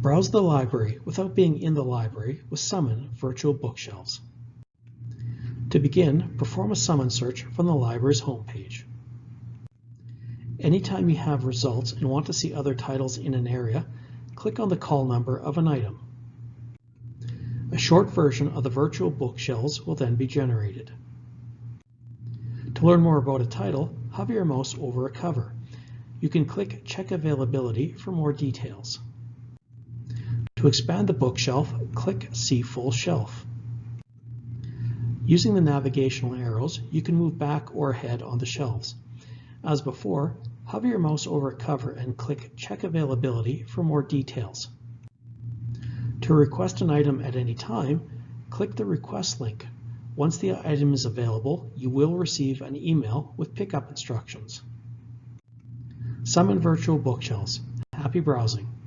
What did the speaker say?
Browse the library without being in the library with Summon Virtual Bookshelves. To begin, perform a summon search from the library's homepage. Anytime you have results and want to see other titles in an area, click on the call number of an item. A short version of the virtual bookshelves will then be generated. To learn more about a title, hover your mouse over a cover. You can click Check Availability for more details. To expand the bookshelf, click See Full Shelf. Using the navigational arrows, you can move back or ahead on the shelves. As before, hover your mouse over a cover and click Check Availability for more details. To request an item at any time, click the Request link. Once the item is available, you will receive an email with pickup instructions. Summon Virtual Bookshelves. Happy browsing!